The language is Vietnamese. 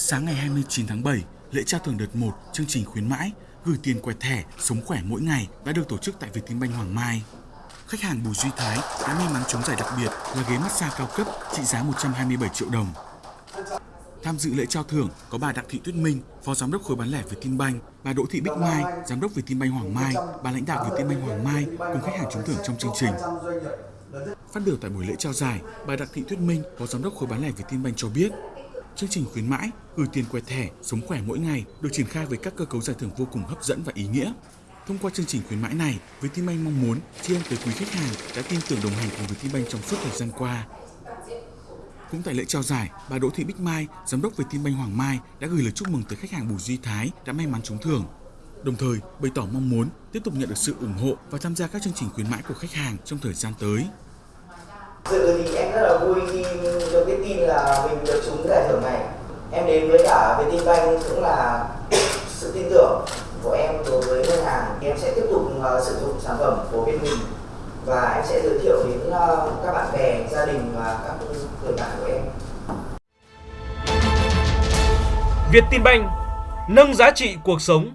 Sáng ngày 29 tháng 7, lễ trao thưởng đợt 1 chương trình khuyến mãi gửi tiền quẹt thẻ sống khỏe mỗi ngày đã được tổ chức tại Vietinbank Hoàng Mai. Khách hàng Bùi Duy Thái đã may mắn trúng giải đặc biệt là ghế massage cao cấp trị giá 127 triệu đồng. Tham dự lễ trao thưởng có bà Đặng Thị Tuyết Minh, Phó Giám đốc khối bán lẻ Vietinbank, bà Đỗ Thị Bích Mai, Giám đốc Vietinbank Hoàng Mai, bà lãnh đạo Vietinbank Hoàng Mai cùng khách hàng trúng thưởng trong chương trình. Phát biểu tại buổi lễ trao giải, bà Đặng Thị Tuyết Minh, Phó Giám đốc khối bán lẻ Vietinbank cho biết, chương trình khuyến mãi gửi tiền quẹt thẻ sống khỏe mỗi ngày được triển khai với các cơ cấu giải thưởng vô cùng hấp dẫn và ý nghĩa. Thông qua chương trình khuyến mãi này, Vietinbank mong muốn tri ân tới quý khách hàng đã tin tưởng đồng hành cùng Vietinbank trong suốt thời gian qua. Cũng tại lễ trao giải, bà Đỗ Thị Bích Mai, giám đốc Vietinbank Hoàng Mai đã gửi lời chúc mừng tới khách hàng Bùi Duy Thái đã may mắn trúng thưởng. Đồng thời bày tỏ mong muốn tiếp tục nhận được sự ủng hộ và tham gia các chương trình khuyến mãi của khách hàng trong thời gian tới. Sự thì em rất là vui khi được biết tin là mình được trúng thẻ giải. Em đến với cả Vietinbank cũng là sự tin tưởng của em đối với ngân hàng. Em sẽ tiếp tục uh, sử dụng sản phẩm của bên mình và em sẽ giới thiệu đến uh, các bạn bè, gia đình và các người bạn của em. Vietinbank nâng giá trị cuộc sống